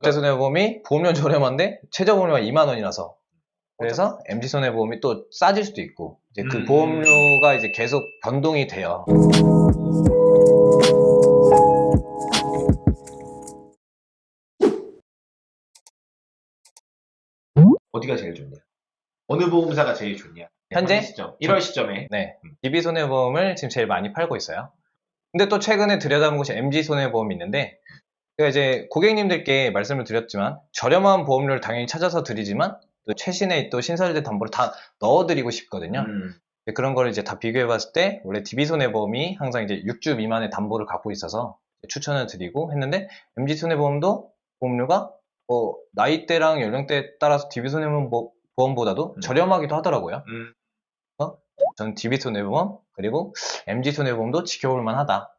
롯데손해보험이 보험료 저렴한데 최저 보험료가 2만 원이라서 그래서 MG손해보험이 또 싸질 수도 있고 이제 그 음. 보험료가 이제 계속 변동이 돼요. 어디가 제일 좋냐? 어느 보험사가 제일 좋냐? 현재? 현재 시점, 1월 시점에 네, DB손해보험을 지금 제일 많이 팔고 있어요. 근데 또 최근에 들여다본 곳이 MG손해보험이 있는데 제가 이제 고객님들께 말씀을 드렸지만 저렴한 보험료를 당연히 찾아서 드리지만 또 최신의 또 신설된 담보를 다 넣어드리고 싶거든요. 음. 그런 거를 이제 다 비교해 봤을 때 원래 DB손해보험이 항상 이제 6주 미만의 담보를 갖고 있어서 추천을 드리고 했는데 MG손해보험도 보험료가 뭐 나이대랑 연령대에 따라서 DB손해보험보다도 음. 저렴하기도 하더라고요. 음. 전 DB손해보험 그리고 MG손해보험도 지켜볼 만하다.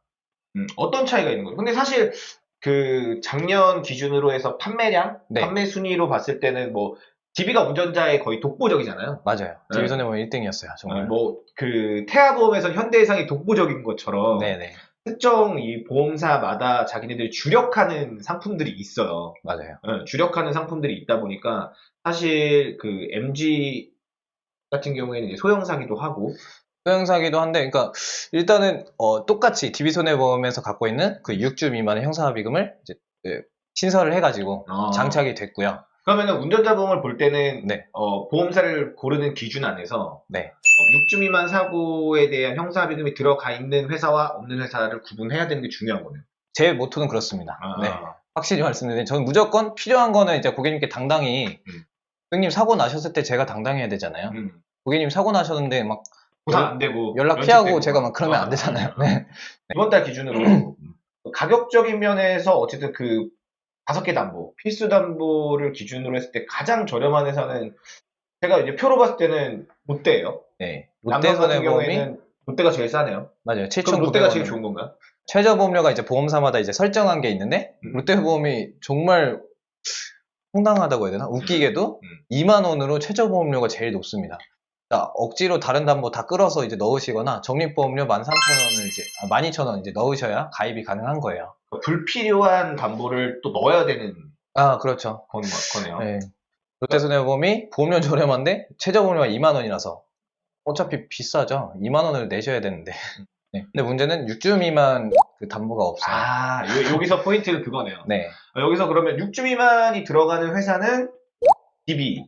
음, 어떤 차이가 있는 거예요? 근데 사실 그 작년 기준으로 해서 판매량, 네. 판매 순위로 봤을 때는 뭐 DB가 운전자의 거의 독보적이잖아요. 맞아요. 네. DB손해보험 1등이었어요. 정말. 뭐 그 태아보험에서 현대해상이 독보적인 것처럼 네네. 특정 이 보험사마다 자기네들이 주력하는 상품들이 있어요. 맞아요. 예, 주력하는 상품들이 있다 보니까 사실 그 MG 같은 경우에는 이제 소형 사기도 하고 소형사기도 한데, 그러니까 일단은 어, 똑같이 DB손해보험에서 갖고 있는 그 6주 미만의 형사합의금을 이제 예, 신설을 해가지고 어. 장착이 됐고요. 그러면은 운전자 보험을 볼 때는 네. 어, 보험사를 고르는 기준 안에서 네. 어, 6주 미만 사고에 대한 형사합의금이 들어가 있는 회사와 없는 회사를 구분해야 되는 게 중요한 거네요. 제 모토는 그렇습니다. 아. 네. 확실히 말씀드리면 저는 무조건 필요한 거는 이제 고객님께 당당히 음. 고객님 사고 나셨을 때 제가 당당해야 되잖아요. 음. 고객님 사고 나셨는데 막 보상 안 되고 연락. 피하고 제가 막 그러면 어. 안 되잖아요. 네. 이번 달 기준으로 가격적인 면에서 어쨌든 그 다섯 개 담보, 필수 담보를 기준으로 했을 때 가장 저렴한 회사는 제가 이제 표로 봤을 때는 롯데예요. 네. 롯데 손해보험이 경우에는 롯데가 제일 싸네요. 맞아요. 그럼 롯데가 7,900원. 제일 좋은 건가? 최저 보험료가 이제 보험사마다 이제 설정한 게 있는데 음. 롯데보험이 정말 황당하다고 해야 되나? 웃기게도 음. 2만 원으로 최저 보험료가 제일 높습니다. 자, 억지로 다른 담보 다 끌어서 이제 넣으시거나 적립보험료 13,000원을 이제 아, 12,000원 이제 넣으셔야 가입이 가능한 거예요. 불필요한 담보를 또 넣어야 되는 아, 그렇죠. 건- 거네요. 네. 롯데손해보험이 보험료 저렴한데 최저 보험료가 2만 원이라서 어차피 비싸죠. 2만 원을 내셔야 되는데. 네. 근데 문제는 6주 미만 그 담보가 없어요. 아, 요- 여기서 포인트는 그거네요. 네. 어, 여기서 그러면 6주 미만이 들어가는 회사는 DB,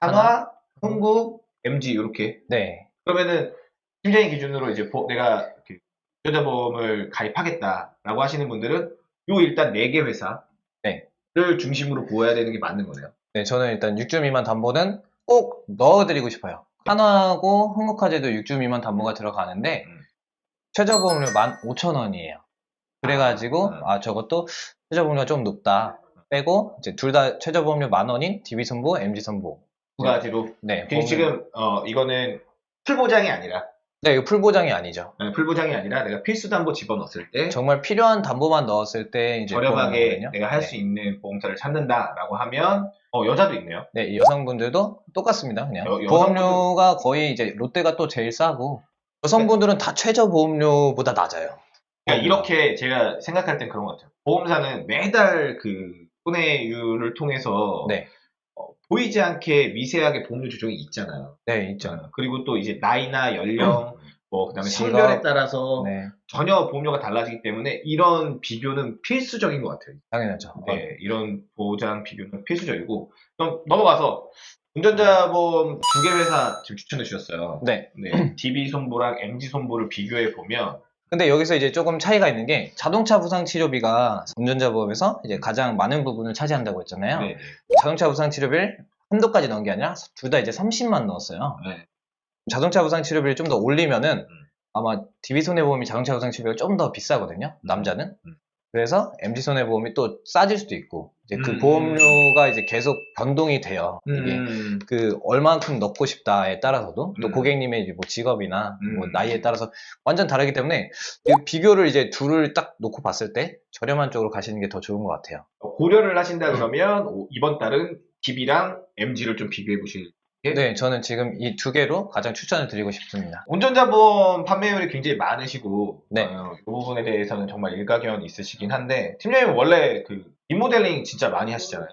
한화, 흥국, MG 이렇게. 네. 그러면은 팀장님 기준으로 이제 보- 내가 그 여자보험을 가입하겠다라고 하시는 분들은 요 일단 4개 회사를 네. 중심으로 보아야 되는 게 맞는 거네요. 네, 저는 일단 6주 미만 담보는 꼭 넣어드리고 싶어요. 한화하고 한국화재도 6주 미만 담보가 들어가는데 음. 최저 보험료 15,000원이에요. 그래가지고 아, 음. 아 저것도 최저 보험료가 좀 높다 빼고 이제 둘 다 최저 보험료 만 원인 DB손보, MG손보. 두 가지로. 네, 그 보험료- 지금 어 이거는 풀 보장이 아니라 네, 이거 풀보장이 아니죠. 네, 풀 보장이 아니라 내가 필수 담보 집어넣었을 때 정말 필요한 담보만 넣었을 때 이제 저렴하게. 내가 할 네. 수 있는 보험사를 찾는다라고 하면 어 여자도 있네요. 네, 이 여성분들도 똑같습니다. 그냥 여- 여성분들- 보험료가 거의 이제 롯데가 또 제일 싸고 여성분들은 다 최저 보험료보다 낮아요. 그러니까 이렇게 제가 생각할 땐 그런 것 같아요. 보험사는 매달 그 손해율을 통해서 네, 어, 보이지 않게 미세하게 보험료 조정이 있잖아요. 네 있죠. 어, 그리고 또 이제 나이나 연령, 뭐 그다음에 직업. 성별에 따라서 네, 전혀 보험료가 달라지기 때문에 이런 비교는 필수적인 것 같아요. 당연하죠. 네, 이런 보장 비교는 필수적이고 그럼 넘어가서 운전자 보험 두 개 회사 지금 추천해 주셨어요. 네. 네, DB 손보랑 MG 손보를 비교해 보면 근데 여기서 이제 조금 차이가 있는 게 자동차 부상 치료비가 운전자 보험에서 이제 가장 많은 부분을 차지한다고 했잖아요. 네, 자동차 부상 치료비를 한도까지 넣은 게 아니라 둘 다 이제 30만 넣었어요. 네. 자동차 부상 치료비를 좀 더 올리면은 음. 아마 DB 손해보험이 자동차 부상 치료비가 좀 더 비싸거든요. 남자는. 음. 그래서 MG 손해보험이 또 싸질 수도 있고 이제 그 음. 보험료가 이제 계속 변동이 돼요. 이게 음, 그 얼만큼 넣고 싶다에 따라서도 또 음. 고객님의 뭐 직업이나 뭐 음. 나이에 따라서 완전 다르기 때문에 이 비교를 이제 둘을 딱 놓고 봤을 때 저렴한 쪽으로 가시는 게 더 좋은 것 같아요. 고려를 하신다 그러면 오- 이번 달은 DB랑 MG를 좀 비교해 보실 예? 네, 저는 지금 이 두 개로 가장 추천을 드리고 싶습니다. 운전자 보험 판매율이 굉장히 많으시고 네. 어, 이 부분에 대해서는 정말 일가견이 있으시긴 한데 팀장님 원래 그 리모델링 진짜 많이 하시잖아요.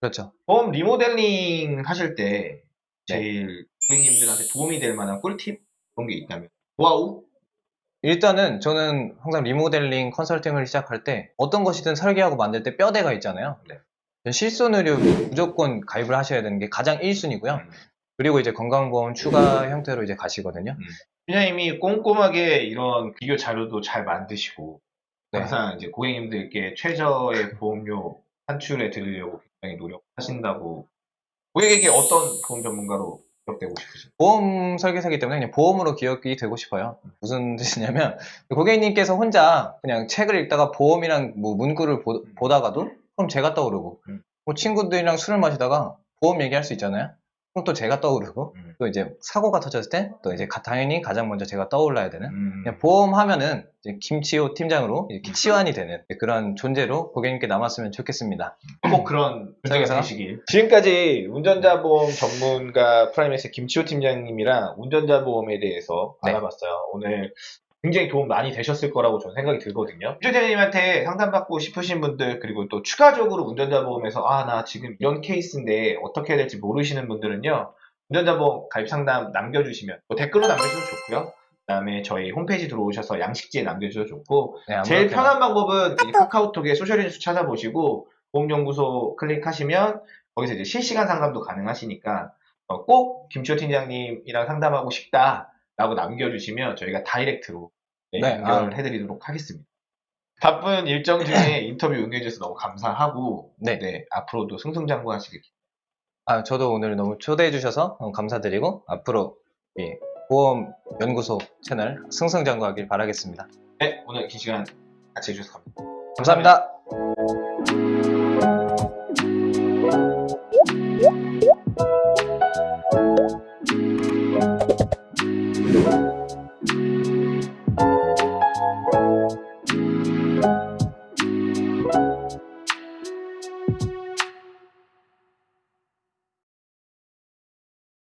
그렇죠. 보험 리모델링 하실 때 네. 제일 고객님들한테 도움이 될 만한 꿀팁 그런 게 있다면 wow 일단은 저는 항상 리모델링 컨설팅을 시작할 때 어떤 것이든 설계하고 만들 때 뼈대가 있잖아요. 네. 실손 의료 무조건 가입을 하셔야 되는 게 가장 1순위고요. 음. 그리고 이제 건강보험 추가 형태로 이제 가시거든요. 팀장님이 꼼꼼하게 이런 비교 자료도 잘 만드시고 네. 항상 이제 고객님들께 최저의 보험료 산출해 드리려고 굉장히 노력하신다고 고객에게 어떤 보험 전문가로 기억되고 싶으세요? 보험 설계사기 때문에 그냥 보험으로 기억이 되고 싶어요. 무슨 뜻이냐면 고객님께서 혼자 그냥 책을 읽다가 보험이랑 뭐 문구를 보, 보다가도 그럼 제가 떠오르고 음. 뭐 친구들이랑 술을 마시다가 보험 얘기할 수 있잖아요. 그럼 또 제가 떠오르고 음. 또 이제 사고가 터졌을 때 또 이제 가- 당연히 가장 먼저 제가 떠올라야 되는 음. 그냥 보험하면은 이제 김치호 팀장으로 이렇게 치환이 되는 그런 존재로 고객님께 남았으면 좋겠습니다. 꼭 그런 설계사? 되시길. 지금까지 운전자 보험 전문가 프라이맥스 김치호 팀장님이랑 운전자 보험에 대해서 네. 알아봤어요. 오늘 굉장히 도움 많이 되셨을 거라고 저는 생각이 들거든요. 팀장님한테 상담받고 싶으신 분들 그리고 또 추가적으로 운전자 보험에서 아 나 지금 이런 케이스인데 어떻게 해야 될지 모르시는 분들은요. 운전자 보험 가입 상담 남겨주시면 뭐 댓글로 남겨주셔도 좋고요. 그다음에 저희 홈페이지 들어오셔서 양식지에 남겨주셔도 좋고 네, 제일. 편한 방법은 이 카카오톡에 소셜인수 찾아보시고 보험연구소 클릭하시면 거기서 이제 실시간 상담도 가능하시니까 어, 꼭 김치호 팀장님이랑 상담하고 싶다 라고 남겨주시면 저희가 다이렉트로 네, 네, 연결을 해드리도록 하겠습니다. 바쁜 일정 중에 인터뷰 응해주셔서 너무 감사하고 네. 네, 앞으로도 승승장구하시길 아, 저도 오늘 너무 초대해 주셔서 너무 감사드리고 앞으로 이 보험 연구소 채널 승승장구하길 바라겠습니다. 네, 오늘 긴 시간 같이 해주셔서 감사합니다. 감사합니다.